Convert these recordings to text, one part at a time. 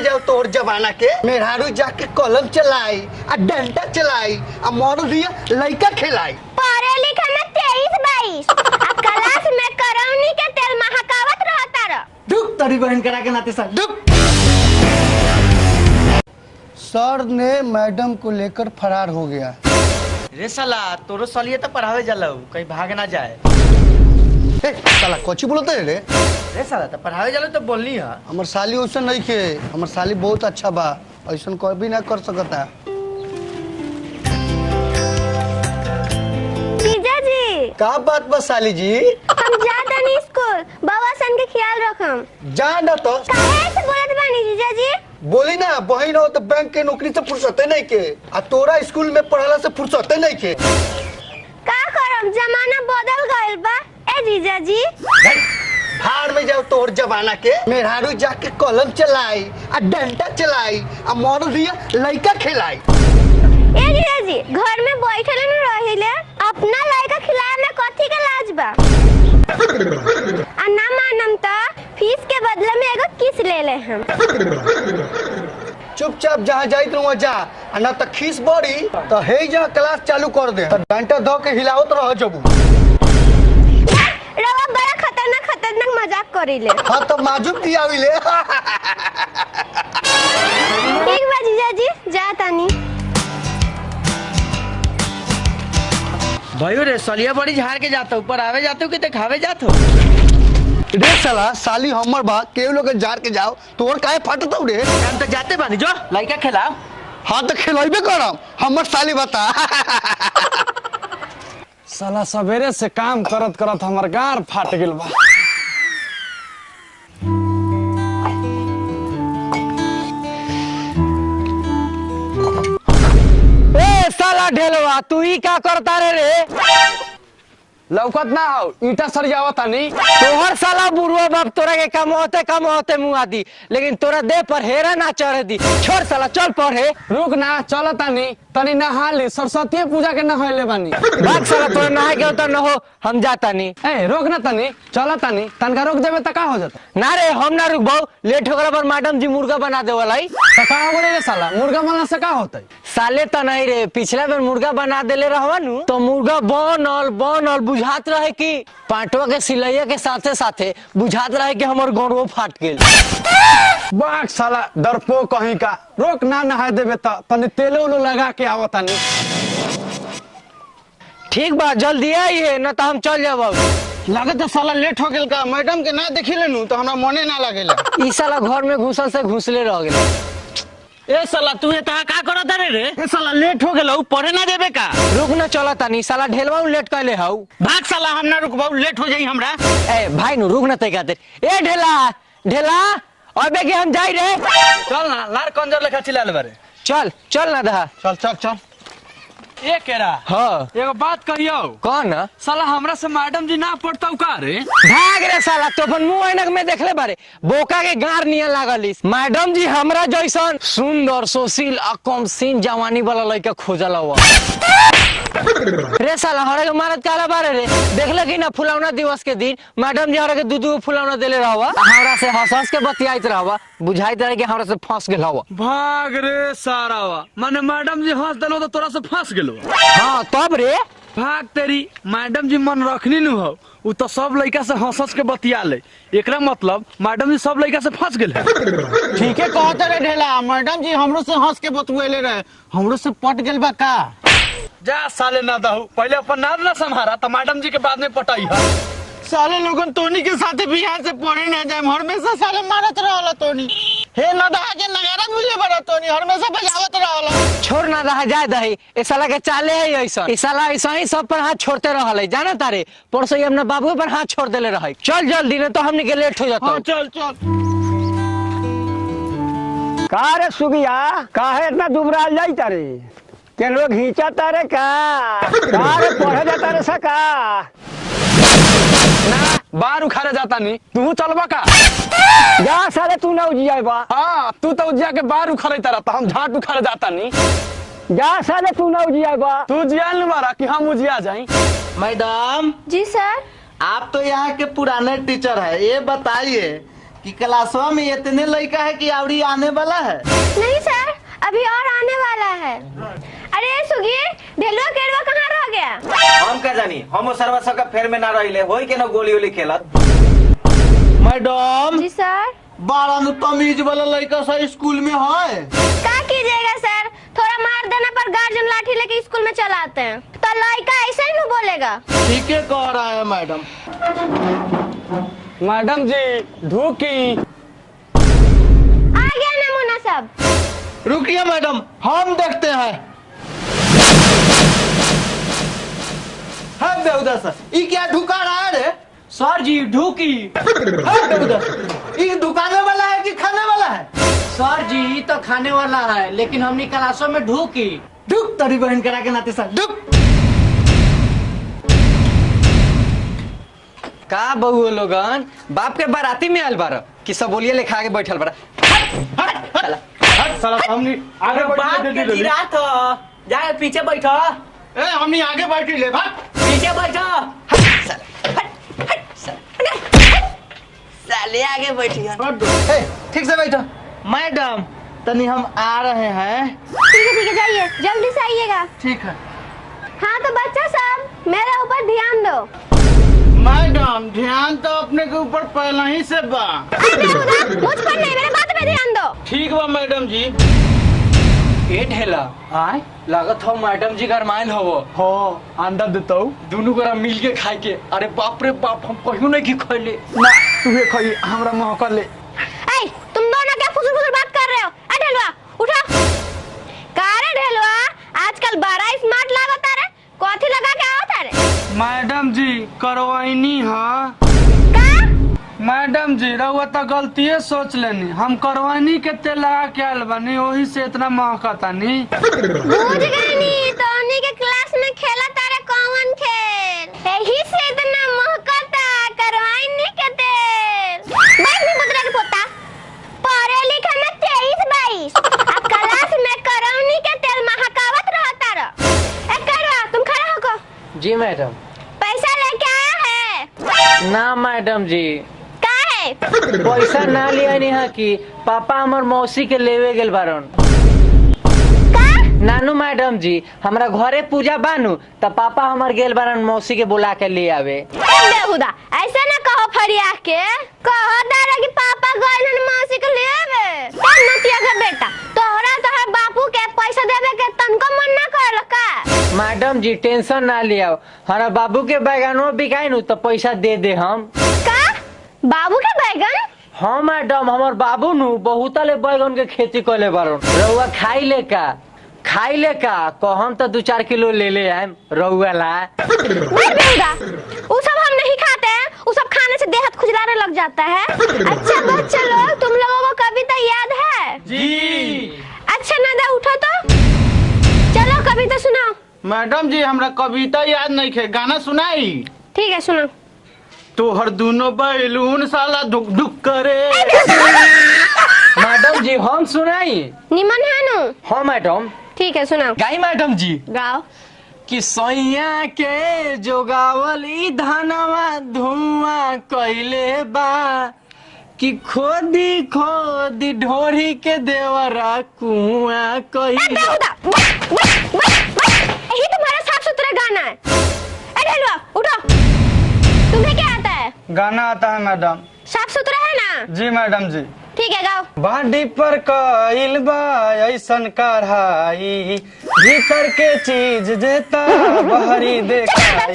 जाओ तोर जमाना के। मेहरारू जाके कलम चलाई आ डंडा चलाई आ मर दिया लइका खिलाई। पढ़े लिखे में तेईस बाईस आ क्लास में करौनी के तेल महकावत रहता रह दुख तोरी बहन करा के नाते सर दुख। सर ने मैडम को लेकर फरार हो गया। रे साला तोरो सलिए तो पढ़ावे जाला कहीं भाग ना जाए। ए, साला कोची बोलते रे? रे साला तो पढ़ावे जाला तो बोलनी है। हमर साली वैसा नहीं खे हमर साली बहुत अच्छा बा। ऐसा कभी ना कर सकता। जीजा जी। का बात बा साली जी? हम जाते नहीं स्कूल। बाबा सन के ख्याल रखम। जा ना तो। काहे से बोलत बानी जीजा जी? बोली ना बहन हो तो बैंक के नौकरी से फुर्सते नहीं के। आ तोरा स्कूल में पढ़ला से फुर्सते नहीं के। का करम? जमाना बदल गइल बा। जीजा जी। भाड़ में जाओ तोर जमाना के। मेहरारू जाके कलम चलाई आ डंडा चलाई आ मर दिया लइका खिलाई। ए जीजा जी घर में बैठल न रहिले अपना लड़का खिलाए में कथी के लाज बा? आ ना मानम त फ़ीस के बदले में एगो किस ले ले हम? चुपचाप जहाँ जाई तू वहाँ जा। आ ना तो खीस बढ़ी तो हे जा क्लास चालू कर दे। तो डंडा धो के हिलावत रह जबू। करिले हाँ तो माजुब भी आविले ठीक बा जीजा जी जा तानी भाइयों रे सलिया बड़ी झाड़ के जाता हूँ पढ़ावे जाते हो कि दिखावे जाते हो रे साला साली हमर बा केहू लोग जार के जाओ तोर काहे फटत रे हम तो जाते बानी जो लड़का खिलाओ हाँ तो खिलैबे करम हमर साली बता साला सवेरे से काम करत करत हमर गार फाट गेल बा ढेलवा तू ही का करता रे रे? लौकत ना हो ईटा सर जावत नहीं। तोहर साला बुढ़वा बाप तोरा के काम होते काम होते मुआ दी लेकिन तोरा दे पर हेरा ना चढ़ दी। छोड़ साला चल पढ़े रुक ना चलत तानी तनी नहा ली सरस्वती पूजा के नहले बानी। बात साला तोरा नहाए के उतर न हो हम जाता नी ए रोक ना तनी चल तानी तनका रोक देबे त का हो जाता? ना रे हम ना रुकबो लेट हो गला पर मैडम जी मुर्गा बना दे वाला त का हो रे साला मुर्गा बना से का होतै? साले त नहीं रे पिछला बेर मुर्गा बना देले रहवा नु तो मुर्गा बनल बनल बुझात रहे कि पांटवा के सिलैया के साथे साथे बुझात रहे कि हमर गोड़ो फाट गेल। बाक साला डरपो कहीं का। रोक ना नहाए देबे त तनी तेलो उलो लगा के आवत तानी। ठीक बा जल्दी आइए न तो हम चल जाब लागत साला लेट हो गेल का मैडम के ना देखी लेनु तो हमरा मने ना लागेला ई साला घर में घुसल से घुसले रह गेल। ए साला तू ये तहा का करत रे रे? ए साला लेट हो गेल पढ़े ना देबे का? रुक न चला तानी साला ढेलवा लेट कैले हऊ भाग साला हम ना रुकबाऊ लेट हो जाई हमरा। ए भाई नु रुक न तै कहते ए ढेला ढेला। अबे के हम जाई रे चल ना लार कंजर लेखा चिल्लाले बारे। चल चल ना दहा। चल चल चल। ए केरा। हाँ। एगो बात कहियो। कौन साला हमरा से मैडम जी ना पढ़ता का रे? भाग रे साला तो अपन मुँह ऐनक में देखले बारे। बोका के गार नियन लागलिस। मैडम जी हमरा जैसन सुंदर सुशील आ कम सीन जवानी वाला लड़का खोजल हुआ रे साला हरे के मारत काला बारे रे? देखले कि ना फुलौना दिवस के दिन मैडम जी हरे के दू दू फुलौना देले रहवा। हमरा से हंस हंस के बतियाइत रहवा बुझाइत रहे कि हमरा से फंस गेल हवा। भाग रे सारावा माने मैडम जी हंस देलो तो तोरा से फंस गेलो हाँ तब रे? भाग तेरी मैडम जी मन रखनी नु हो। उ तो सब लड़का से हंस हंस के बतिया ले। एकरा मतलब मैडम जी सब लड़का से फंस गेल ठीक है कहते रे ढेला मैडम जी हमरो से हंस के बतुएले रहे। हमरो से पट गेल बा का? जा साले ना दहू पहले अपन नाम ना संभारा तो मैडम जी के बाद में पटाई है। साले लोगन तोनी के साथे बिहार से पढ़े ना जाए हमेशा साले मारत रहला तोनी। हे नदा के नगारा मिले बड़ा तोनी हमेशा बजावत रहला। छोड़ ना रहा जाए दही। ए साला के चाले है ऐसा। ए साला ऐसा ही सब पर हाथ छोड़ते रहल। है जाना तारे परसों ही अपना बाबू पर हाथ छोड़ देले रहे। चल जल्दी नहीं तो हमने के लेट हो जाता। हाँ चल चल। का रे सुगिया? काहे इतना दुबराल जाई तारे? के लोग घींचा तारे का? का रे पढ़े जाता रे सका ना बाहर उखाड़े जाता नहीं। तू चलबा का? जा साले तू ना उजिया बा। हाँ तू तो उजिया के बार उखाड़े रहता हम झाट उखाड़े जाता नहीं। जा साले तू ना उजिया बा। तू जिया नहीं मारा कि हम उजिया जाई मैडम। जी सर। आप तो यहाँ के पुराने टीचर है ये बताइए कि क्लासवा में इतने लड़का है कि आवड़ी आने वाला है? नहीं सर अभी और आने वाला है। अरे सुगी ढेलुआ केरवा कहाँ रह गया? हम का जानी? हम सरवा सबका फेर में ना रहिले होई के ना गोली उली खेलत? Madam ji sir. बारह नु तमीज वाला लड़का सा स्कूल में है। क्या कीजिएगा सर? थोड़ा मार देना पर गार्जियन लाठी लेके स्कूल में चला आते हैं। तो लड़का ऐसे ही नहीं बोलेगा। ठीक है कह रहा है मैडम। मैडम जी ढूकी। आ गया नमूना सब। रुकिए मैडम हम देखते हैं। है बेहुदा सर। ये क्या ढुका रहा है रे? सर जी ढूकी। है बेहुदा सर। ये दुकाने वाला है कि खाने वाला है? सर जी ई तो खाने वाला है लेकिन हमनी क्लासों में ढूकी। ढुक तेरी बहन करा के नाते सर ढुक। का बहु लोगन? बाप के बाराती में आयल बार कि सब बोलिए लिखा के बैठल बार साला हमनी आगे बाप बैठ के गिरा तो जा पीछे बैठो। ए हमनी आगे बैठी ले भाग पीछे बैठो साले आगे बैठिए ठीक से बैठो। मैडम तनी हम आ रहे हैं। ठीक है ठीक है जाइए। जल्दी से आइएगा। ठीक है। हाँ तो बच्चा सब मेरे ऊपर ध्यान दो। मैडम ध्यान तो अपने के ऊपर पहले ही से बा। अरे मुझ पर नहीं मेरे बात पे ध्यान दो। ठीक बा मैडम जी। ए ढेला आय? लागत हो मैडम जी गरमाइल हो हो अंडा देता। हूँ दोनों गोरा मिल के खाए के अरे बाप रे बाप हम कहियो नहीं की खैले। ना तुहे खई हमरा मुँह कर ले। ऐ तुम दोनों क्या फुसुर फुसुर बात कर रहे हो? ए ढेलवा उठो। का रे ढेलवा? आजकल बड़ा स्मार्ट लागत रे। कथी लगा के आवत रे? मैडम जी करवाइनी हाँ। मैडम जी रहुआ तो गलतिये सोच लेनी। हम करवानी के तेल लगा के आयल बानी वही से इतना महका तानी बुझ गई नी तो के क्लास में खेला तारे कौन खेल? यही से इतना महकता करवाई नहीं के तेल। बैठ नहीं पुत्र के पोता। पढ़े लिखे में तेईस बाईस। अब क्लास में करौनी के तेल महकावत रहता रह ए करवा तुम खड़ा होको। जी मैडम। पैसा लेके आया है। ना मैडम जी का है पैसा ना लिया नहीं कि पापा हमर मौसी के लेवे गेल बारन। नानू मैडम जी हमरा घरे पूजा बानू त पापा हमर गेल बारन मौसी के बुला के ले आवे। बेहुदा ऐसे ना कहो फरिया के कहो दादा कि पापा गए हन मौसी के लिए आवे नतिया का बेटा तोहरा तोहर बापू के पैसा देवे के तनको मन ना करल का? मैडम जी टेंशन ना लिया हमारा बाबू के बैगनो बिकाई नु तो पैसा दे दे हम। का? बाबू के बैगन? हाँ मैडम हमार बाबू नु बहुत ले बैगन के खेती कर ले बारन रउआ खाई ले का? खाई ले का? कहम तो दू चार किलो ले ले आए रउआ ला। वो सब हम नहीं खाते हैं। वो सब खाने से देह खुजलाने लग जाता है। अच्छा बच्चे लोग तुम लोगों को कविता याद है? जी। अच्छा नदा उठो तो। चलो कविता सुनाओ। मैडम जी हमरा कविता याद नहीं है गाना सुनाई? ठीक है सुनो तोहर दोनों बैलून साला धुक धुक करे। मैडम जी हम सुनाई। निमन है नु? हाँ मैडम। ठीक है सुनाओ। गाई मैडम जी। गाओ। कि सैया के जोगावल धनवा धुआँ कैले बा कि खोदी खोदी ढोरी के देवरा कुआँ कैले बस। यही तुम्हारा साफ़ सुथरा गाना है। ए ढेलुआ उठो। है गाना आता है मैडम। साफ़ सुथरा है ना? जी मैडम जी। ठीक है गाओ। बाडी पर कइल बा ऐसन कढ़ाई। भीतर के चीज़ जेता बहरी चुप देखाई।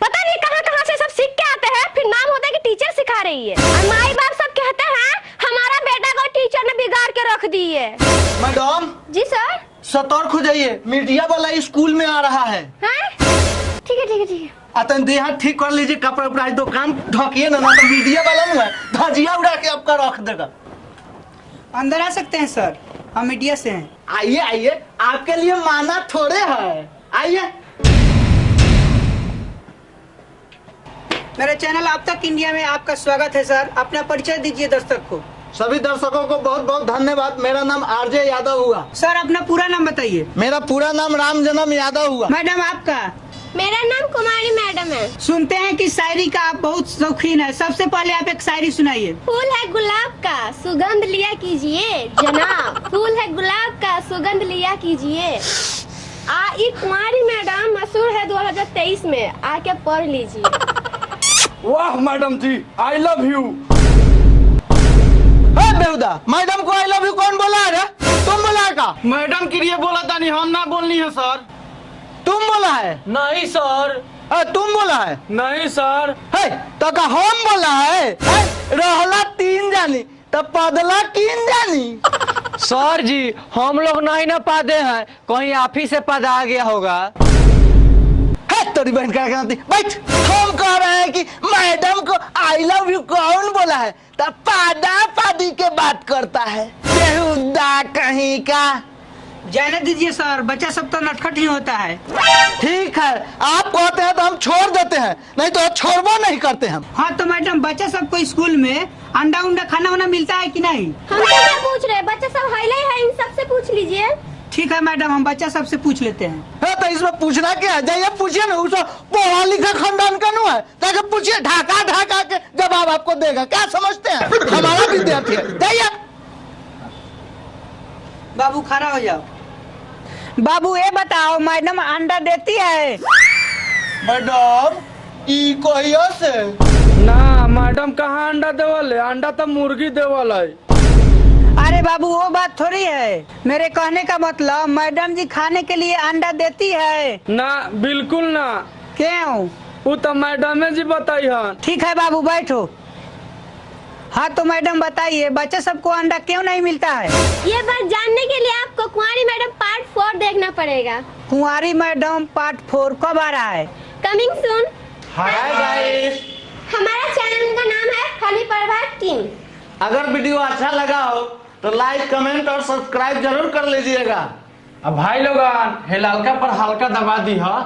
पता नहीं कहाँ कहाँ से सब सीख के आते हैं। फिर नाम होता है कि टीचर सिखा रही है। और माई बाप सब कहते हैं हमारा बेटा को टीचर ने बिगाड़ के रख दी है। मैडम? जी सर सतर्क हो जाइए। मीडिया वाला स्कूल में आ रहा है? ठीक है ठीक है ठीक है। अतन देह ठीक कर लीजिए कपड़ा उपड़ा दुकान ढकिए ना ना तो मीडिया वाला ना धजिया उड़ा के आपका रख देगा। अंदर आ सकते हैं सर। हम मीडिया से हैं। आइए आइए। आपके लिए माना थोड़े है। आइए। मेरे चैनल अब तक इंडिया में आपका स्वागत है सर। अपना परिचय दीजिए दर्शक को। सभी दर्शकों को बहुत बहुत धन्यवाद। मेरा नाम आरजे यादव हुआ। सर अपना पूरा नाम बताइए। मेरा पूरा नाम राम जन्म यादव हुआ। मैडम आपका? मेरा नाम कुमारी मैडम है। सुनते हैं कि शायरी का आप बहुत शौकीन है। सबसे पहले आप एक शायरी सुनाइए। फूल है गुलाब का सुगंध लिया कीजिए। जनाब फूल है गुलाब का सुगंध लिया कीजिए। आ ई कुमारी मैडम मशहूर है 2023 में। आके पढ़ लीजिए। वाह madam ji I love you बेहुदा मैडम को आई लव यू कौन बोला है रे? तुम बोला का? मैडम के लिए बोला था नहीं हम ना बोलनी है सर। तुम बोला है? नहीं सर। तुम बोला है? नहीं सर। है तो का हम बोला है, है रहला तीन जानी तो पदला किन जानी। सर जी हम लोग नहीं ना पादे हैं कहीं आप ही से पदा गया होगा। है तेरी बहन का कहती बैठ। हम कह रहे हैं कि मैडम को आई लव यू कौन बोला है? तो पादा पादी के बात करता है। बेहुदा कहीं का जाने दीजिए सर। बच्चा सब तो नटखट ही होता है। ठीक है आप कहते हैं तो हम छोड़ देते हैं। नहीं तो छोड़बो नहीं करते हम। हाँ तो मैडम बच्चा सबको स्कूल में अंडा उंडा खाना वाना मिलता है कि नहीं? हम तो क्या पूछ रहे बच्चा सब हाईले है इन सबसे पूछ लीजिए। ठीक है मैडम हम बच्चा सबसे पूछ लेते हैं। है तो इसमें पूछना क्या है? जाइए पूछिए ना उसको पढ़ा लिखा खानदान का नु है? जाके पूछिए ढाका ढाका के जवाब आपको देगा। क्या समझते हैं? हमारा विद्यार्थी है। जाइए। बाबू खड़ा हो जाओ। बाबू ये बताओ मैडम अंडा देती है? मैडम ई कहियो से? ना मैडम कहाँ अंडा देवल है? अंडा तो मुर्गी देवल है। अरे बाबू वो बात थोड़ी है। मेरे कहने का मतलब मैडम जी खाने के लिए अंडा देती है। ना बिल्कुल ना। क्यों? वो तो मैडम जी बताई हन। ठीक है बाबू बैठो। हाँ तो मैडम बताइए बच्चे सबको अंडा क्यों नहीं मिलता है? ये बात जानने के लिए आपको कुमारी मैडम पार्ट फोर देखना पड़ेगा। कुंवारी मैडम पार्ट फोर कब आ रहा है? कमिंग सून हाय गाइस हमारा चैनल का नाम है फनी प्रभात टीम। अगर वीडियो अच्छा लगा हो तो लाइक कमेंट और सब्सक्राइब ज़रूर कर लीजिएगा। अब भाई लोग हे ललका पर हल्का दबा दी है?